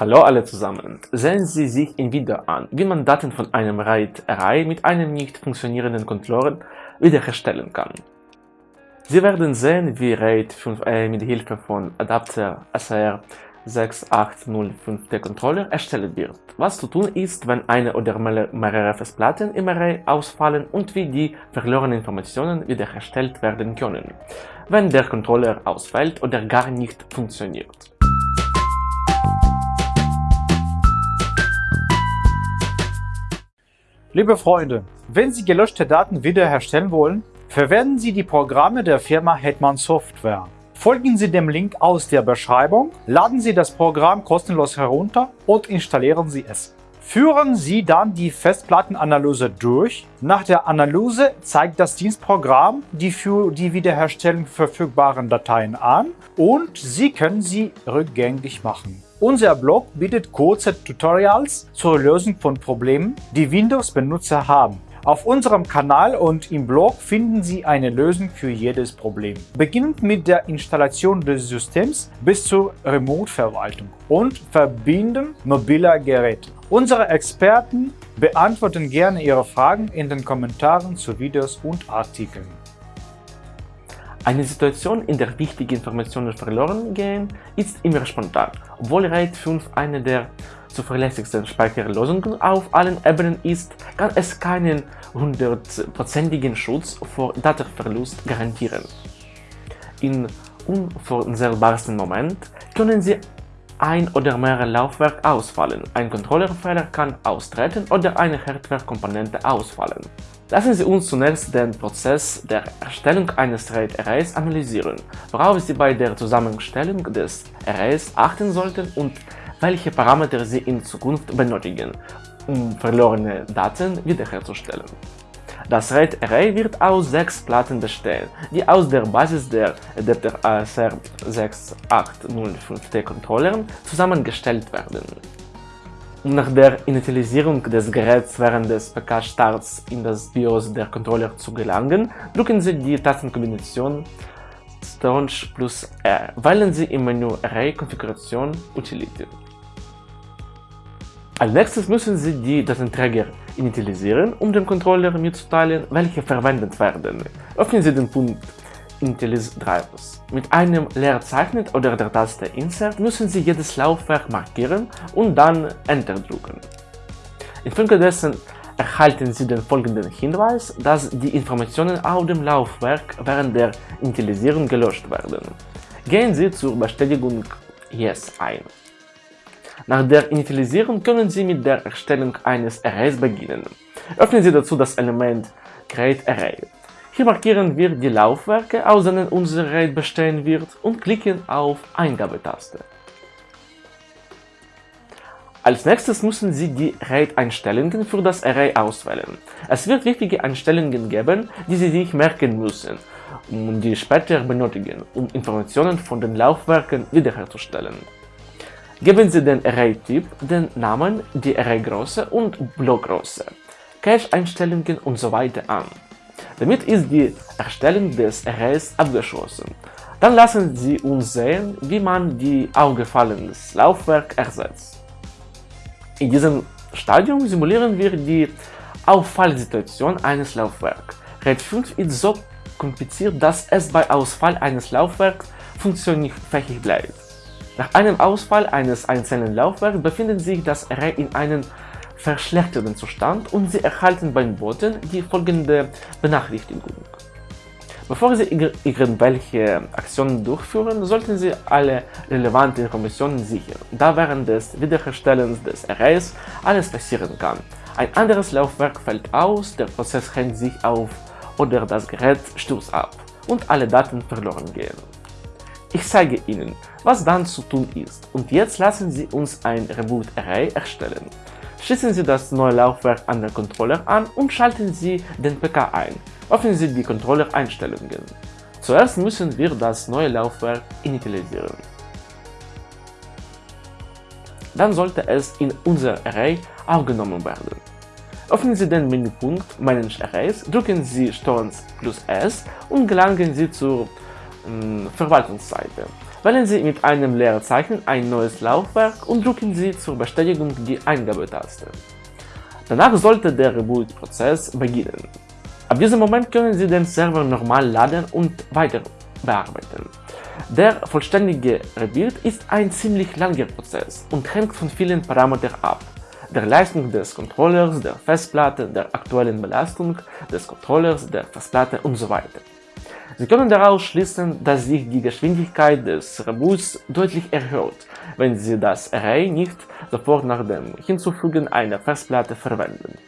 Hallo alle zusammen! Sehen Sie sich im Video an, wie man Daten von einem RAID-Array mit einem nicht funktionierenden Controller wiederherstellen kann. Sie werden sehen, wie RAID 5a mit Hilfe von Adapter SR 6805 Controller erstellt wird. Was zu tun ist, wenn eine oder mehrere Festplatten im Array ausfallen und wie die verlorenen Informationen wiederhergestellt werden können, wenn der Controller ausfällt oder gar nicht funktioniert. Liebe Freunde, wenn Sie gelöschte Daten wiederherstellen wollen, verwenden Sie die Programme der Firma Hetman Software. Folgen Sie dem Link aus der Beschreibung, laden Sie das Programm kostenlos herunter und installieren Sie es. Führen Sie dann die Festplattenanalyse durch. Nach der Analyse zeigt das Dienstprogramm die für die Wiederherstellung verfügbaren Dateien an und Sie können sie rückgängig machen. Unser Blog bietet kurze Tutorials zur Lösung von Problemen, die Windows-Benutzer haben. Auf unserem Kanal und im Blog finden Sie eine Lösung für jedes Problem. Beginnend mit der Installation des Systems bis zur Remote-Verwaltung und Verbinden mobiler Geräte. Unsere Experten beantworten gerne Ihre Fragen in den Kommentaren zu Videos und Artikeln. Eine Situation, in der wichtige Informationen verloren gehen, ist immer spontan. Obwohl RAID 5 eine der zuverlässigsten Speicherlösungen auf allen Ebenen ist, kann es keinen hundertprozentigen Schutz vor Datenverlust garantieren. Im unvorhersehbarsten Moment können Sie ein oder mehrere Laufwerke ausfallen, ein Controllerfehler kann austreten oder eine Hardware-Komponente ausfallen. Lassen Sie uns zunächst den Prozess der Erstellung eines RAID-Arrays analysieren, worauf Sie bei der Zusammenstellung des Arrays achten sollten und welche Parameter Sie in Zukunft benötigen, um verlorene Daten wiederherzustellen. Das RAID-Array wird aus sechs Platten bestehen, die aus der Basis der Adapter ASR 6805T-Controllern zusammengestellt werden. Um nach der Initialisierung des Geräts während des PK-Starts in das BIOS der Controller zu gelangen, drücken Sie die Tastenkombination Staunch plus R. Wählen Sie im Menü Array Konfiguration Utility. Als nächstes müssen Sie die Datenträger initialisieren, um dem Controller mitzuteilen, welche verwendet werden. Öffnen Sie den Punkt Initialize Drivers. Mit einem Leerzeichen oder der Taste Insert müssen Sie jedes Laufwerk markieren und dann Enter drücken. Infolgedessen erhalten Sie den folgenden Hinweis, dass die Informationen auf dem Laufwerk während der Initialisierung gelöscht werden. Gehen Sie zur Bestätigung Yes ein. Nach der Initialisierung können Sie mit der Erstellung eines Arrays beginnen. Öffnen Sie dazu das Element Create Array. Hier markieren wir die Laufwerke, aus denen unser RAID bestehen wird und klicken auf Eingabetaste. Als nächstes müssen Sie die RAID-Einstellungen für das Array auswählen. Es wird wichtige Einstellungen geben, die Sie sich merken müssen und die später benötigen, um Informationen von den Laufwerken wiederherzustellen. Geben Sie den Array-Typ, den Namen, die Array-Größe und Blockgröße, Cache-Einstellungen usw. So an. Damit ist die Erstellung des Arrays abgeschlossen. Dann lassen Sie uns sehen, wie man die aufgefallenes Laufwerk ersetzt. In diesem Stadium simulieren wir die Auffallsituation eines Laufwerks. RAID 5 ist so kompliziert, dass es bei Ausfall eines Laufwerks funktionsfähig bleibt. Nach einem Ausfall eines einzelnen Laufwerks befindet sich das Array in einem verschlechterten Zustand und Sie erhalten beim Booten die folgende Benachrichtigung. Bevor Sie irgendwelche Aktionen durchführen, sollten Sie alle relevanten Informationen sichern, da während des Wiederherstellens des Arrays alles passieren kann. Ein anderes Laufwerk fällt aus, der Prozess hängt sich auf oder das Gerät stürzt ab und alle Daten verloren gehen. Ich zeige Ihnen, was dann zu tun ist und jetzt lassen Sie uns ein Reboot Array erstellen. Schließen Sie das neue Laufwerk an den Controller an und schalten Sie den PK ein. Öffnen Sie die Controller-Einstellungen. Zuerst müssen wir das neue Laufwerk initialisieren. Dann sollte es in unser Array aufgenommen werden. Öffnen Sie den Menüpunkt Manage Arrays, drücken Sie STRG plus S und gelangen Sie zur Verwaltungsseite. Wählen Sie mit einem Leerzeichen ein neues Laufwerk und drücken Sie zur Bestätigung die Eingabetaste. Danach sollte der Reboot-Prozess beginnen. Ab diesem Moment können Sie den Server normal laden und weiter bearbeiten. Der vollständige Rebuild ist ein ziemlich langer Prozess und hängt von vielen Parametern ab. Der Leistung des Controllers, der Festplatte, der aktuellen Belastung des Controllers, der Festplatte und so weiter. Sie können daraus schließen, dass sich die Geschwindigkeit des Reboots deutlich erhöht, wenn Sie das Array nicht sofort nach dem Hinzufügen einer Festplatte verwenden.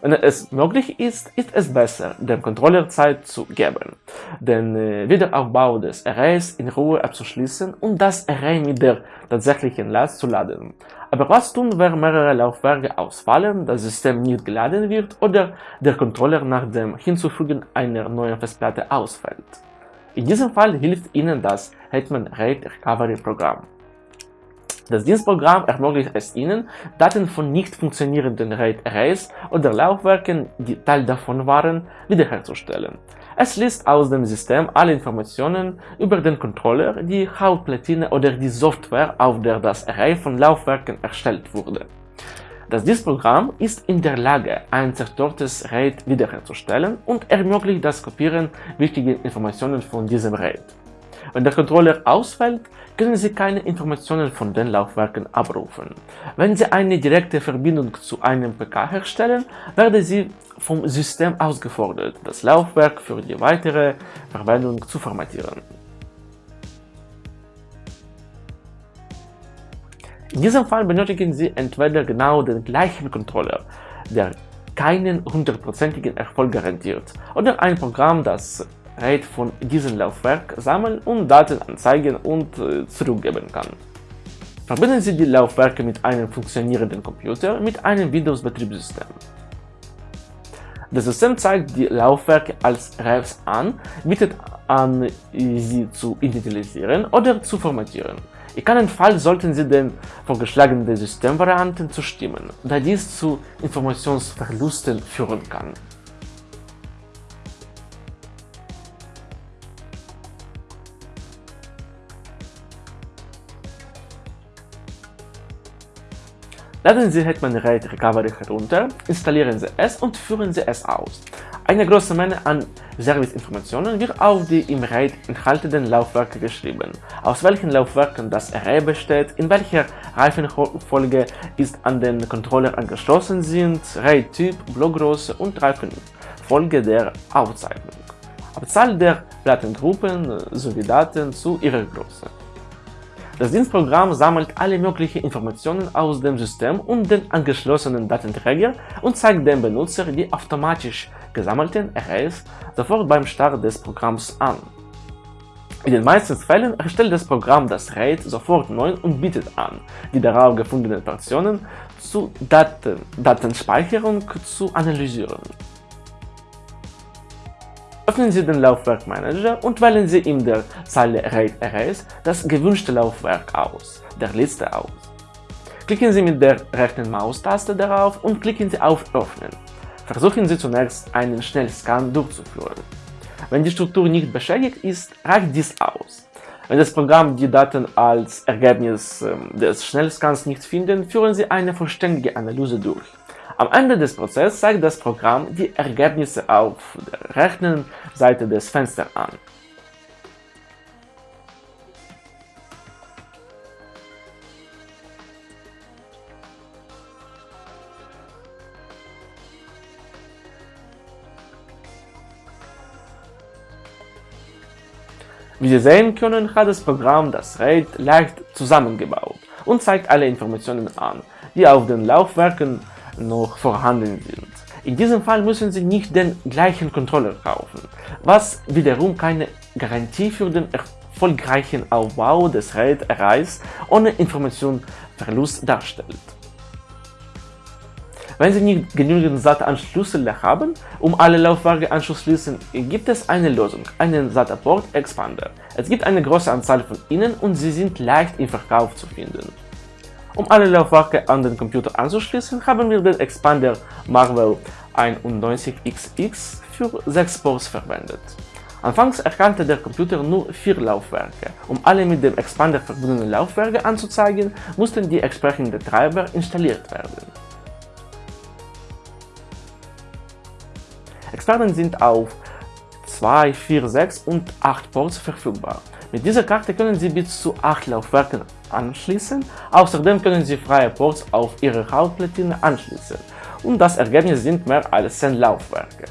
Wenn es möglich ist, ist es besser, dem Controller Zeit zu geben, den äh, Wiederaufbau des Arrays in Ruhe abzuschließen und das Array mit der tatsächlichen Last zu laden. Aber was tun, wenn mehrere Laufwerke ausfallen, das System nicht geladen wird oder der Controller nach dem Hinzufügen einer neuen Festplatte ausfällt? In diesem Fall hilft Ihnen das Hetman RAID Recovery Programm. Das Dienstprogramm ermöglicht es Ihnen, Daten von nicht funktionierenden RAID-Arrays oder Laufwerken, die Teil davon waren, wiederherzustellen. Es liest aus dem System alle Informationen über den Controller, die Hauptplatine oder die Software, auf der das Array von Laufwerken erstellt wurde. Das Dienstprogramm ist in der Lage, ein zerstörtes RAID wiederherzustellen und ermöglicht das Kopieren wichtiger Informationen von diesem RAID. Wenn der Controller ausfällt, können Sie keine Informationen von den Laufwerken abrufen. Wenn Sie eine direkte Verbindung zu einem PK herstellen, werden Sie vom System ausgefordert, das Laufwerk für die weitere Verwendung zu formatieren. In diesem Fall benötigen Sie entweder genau den gleichen Controller, der keinen hundertprozentigen Erfolg garantiert, oder ein Programm, das RAID von diesem Laufwerk sammeln und Daten anzeigen und äh, zurückgeben kann. Verbinden Sie die Laufwerke mit einem funktionierenden Computer mit einem Windows-Betriebssystem. Das System zeigt die Laufwerke als RAVs an, bietet an, sie zu initialisieren oder zu formatieren. In keinem Fall sollten Sie den vorgeschlagenen Systemvarianten zustimmen, da dies zu Informationsverlusten führen kann. Laden Sie Hetman RAID Recovery herunter, installieren Sie es und führen Sie es aus. Eine große Menge an Serviceinformationen wird auf die im RAID enthaltenen Laufwerke geschrieben, aus welchen Laufwerken das Array besteht, in welcher Reifenfolge ist an den Controller angeschlossen sind, RAID-Typ, Blockgröße und Reifenfolge der Aufzeichnung, Abzahl der Plattengruppen sowie Daten zu ihrer Größe. Das Dienstprogramm sammelt alle möglichen Informationen aus dem System und den angeschlossenen Datenträger und zeigt dem Benutzer die automatisch gesammelten Arrays sofort beim Start des Programms an. In den meisten Fällen erstellt das Programm das RAID sofort neu und bietet an, die darauf gefundenen Portionen zur Daten Datenspeicherung zu analysieren. Öffnen Sie den Laufwerkmanager und wählen Sie in der Zeile RAID Arrays das gewünschte Laufwerk aus, der Liste aus. Klicken Sie mit der rechten Maustaste darauf und klicken Sie auf Öffnen. Versuchen Sie zunächst einen Schnellscan durchzuführen. Wenn die Struktur nicht beschädigt ist, reicht dies aus. Wenn das Programm die Daten als Ergebnis ähm, des Schnellscans nicht findet, führen Sie eine vollständige Analyse durch. Am Ende des Prozesses zeigt das Programm die Ergebnisse auf der rechten Seite des Fensters an. Wie Sie sehen können, hat das Programm das RAID leicht zusammengebaut und zeigt alle Informationen an, die auf den Laufwerken noch vorhanden sind. In diesem Fall müssen Sie nicht den gleichen Controller kaufen, was wiederum keine Garantie für den erfolgreichen Aufbau des RAID-Arrays ohne Informationsverlust darstellt. Wenn Sie nicht genügend SATA-Anschlüsse haben, um alle Laufwerke anzuschließen, gibt es eine Lösung, einen SATA-Port Expander. Es gibt eine große Anzahl von ihnen und sie sind leicht im Verkauf zu finden. Um alle Laufwerke an den Computer anzuschließen, haben wir den Expander Marvel 91XX für 6 Ports verwendet. Anfangs erkannte der Computer nur vier Laufwerke. Um alle mit dem Expander verbundenen Laufwerke anzuzeigen, mussten die entsprechenden Treiber installiert werden. Experten sind auf 2, 4, 6 und 8 Ports verfügbar. Mit dieser Karte können Sie bis zu 8 Laufwerken anschließen, außerdem können Sie freie Ports auf Ihre Hauptplatine anschließen und das Ergebnis sind mehr als 10 Laufwerke.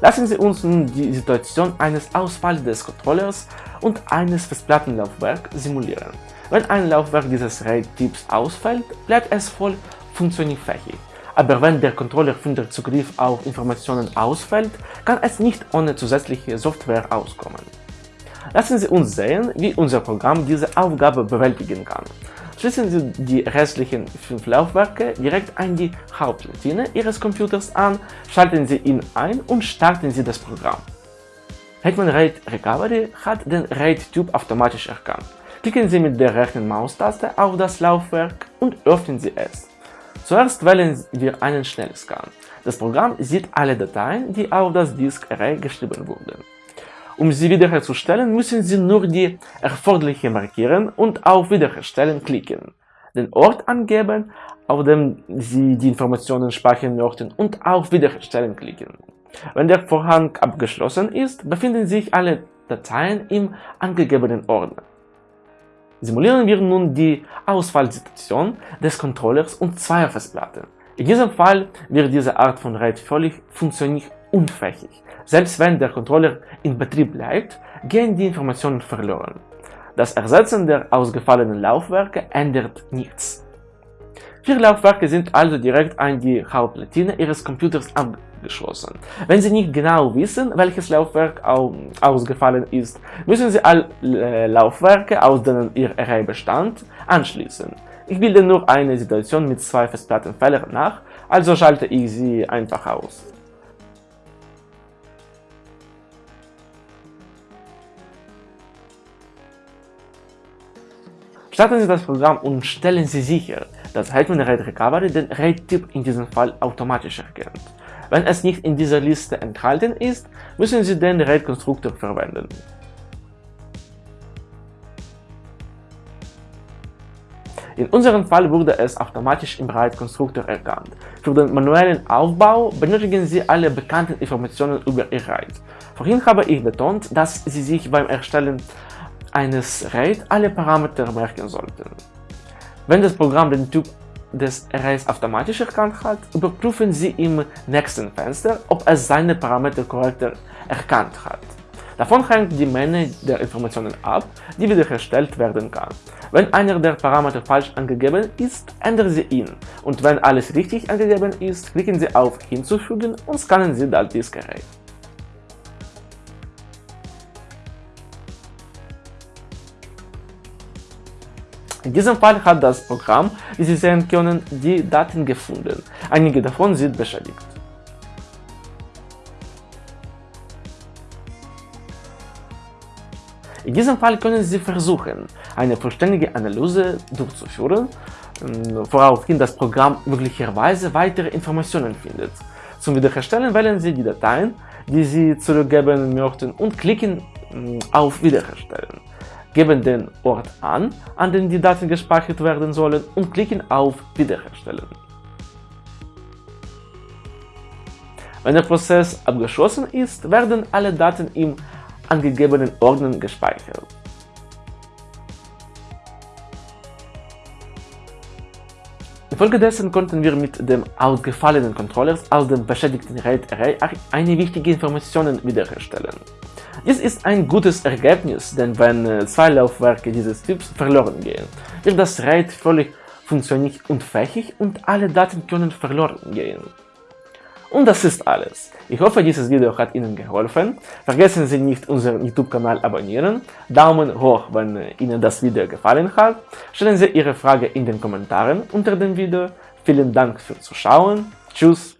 Lassen Sie uns nun die Situation eines Ausfalls des Controllers und eines Festplattenlaufwerks simulieren. Wenn ein Laufwerk dieses RAID-Typs ausfällt, bleibt es voll funktionsfähig. Aber wenn der Controller für den Zugriff auf Informationen ausfällt, kann es nicht ohne zusätzliche Software auskommen. Lassen Sie uns sehen, wie unser Programm diese Aufgabe bewältigen kann. Schließen Sie die restlichen fünf Laufwerke direkt an die Hauptplatine Ihres Computers an, schalten Sie ihn ein und starten Sie das Programm. Hetman RAID Recovery hat den RAID-Typ automatisch erkannt. Klicken Sie mit der rechten Maustaste auf das Laufwerk und öffnen Sie es. Zuerst wählen wir einen Schnellscan. Das Programm sieht alle Dateien, die auf das Disk Array geschrieben wurden. Um sie wiederherzustellen, müssen Sie nur die erforderliche markieren und auf Wiederherstellen klicken, den Ort angeben, auf dem Sie die Informationen speichern möchten und auf Wiederherstellen klicken. Wenn der Vorhang abgeschlossen ist, befinden sich alle Dateien im angegebenen Ordner. Simulieren wir nun die Ausfallsituation des Controllers und zweier Festplatten. In diesem Fall wird diese Art von RAID völlig funktionsunfähig. Selbst wenn der Controller in Betrieb bleibt, gehen die Informationen verloren. Das Ersetzen der ausgefallenen Laufwerke ändert nichts. Vier Laufwerke sind also direkt an die Hauptplatine Ihres Computers angeschlossen. Wenn Sie nicht genau wissen, welches Laufwerk ausgefallen ist, müssen Sie alle Laufwerke, aus denen Ihr Array bestand, anschließen. Ich bilde nur eine Situation mit zwei Festplattenfehlern nach, also schalte ich sie einfach aus. Starten Sie das Programm und stellen Sie sicher, dass Hetman RAID Recovery den RAID-Typ in diesem Fall automatisch erkennt. Wenn es nicht in dieser Liste enthalten ist, müssen Sie den RAID-Konstruktor verwenden. In unserem Fall wurde es automatisch im RAID-Konstruktor erkannt. Für den manuellen Aufbau benötigen Sie alle bekannten Informationen über Ihr RAID. Vorhin habe ich betont, dass Sie sich beim Erstellen eines RAID alle Parameter merken sollten. Wenn das Programm den Typ des Arrays automatisch erkannt hat, überprüfen Sie im nächsten Fenster, ob es seine Parameter korrekt erkannt hat. Davon hängt die Menge der Informationen ab, die wiederhergestellt werden kann. Wenn einer der Parameter falsch angegeben ist, ändern Sie ihn und wenn alles richtig angegeben ist, klicken Sie auf Hinzufügen und scannen Sie das Disk In diesem Fall hat das Programm, wie Sie sehen können, die Daten gefunden. Einige davon sind beschädigt. In diesem Fall können Sie versuchen, eine vollständige Analyse durchzuführen, ähm, woraufhin das Programm möglicherweise weitere Informationen findet. Zum Wiederherstellen wählen Sie die Dateien, die Sie zurückgeben möchten und klicken ähm, auf Wiederherstellen geben den Ort an, an dem die Daten gespeichert werden sollen und klicken auf Wiederherstellen. Wenn der Prozess abgeschlossen ist, werden alle Daten im angegebenen Ordner gespeichert. Infolgedessen konnten wir mit dem ausgefallenen Controllers aus dem beschädigten RAID Array eine wichtige Informationen wiederherstellen. Dies ist ein gutes Ergebnis, denn wenn äh, zwei Laufwerke dieses Typs verloren gehen, wird das RAID völlig funktionsunfähig und alle Daten können verloren gehen. Und das ist alles. Ich hoffe, dieses Video hat Ihnen geholfen. Vergessen Sie nicht, unseren YouTube-Kanal abonnieren, Daumen hoch, wenn Ihnen das Video gefallen hat, stellen Sie Ihre Frage in den Kommentaren unter dem Video. Vielen Dank fürs Zuschauen, tschüss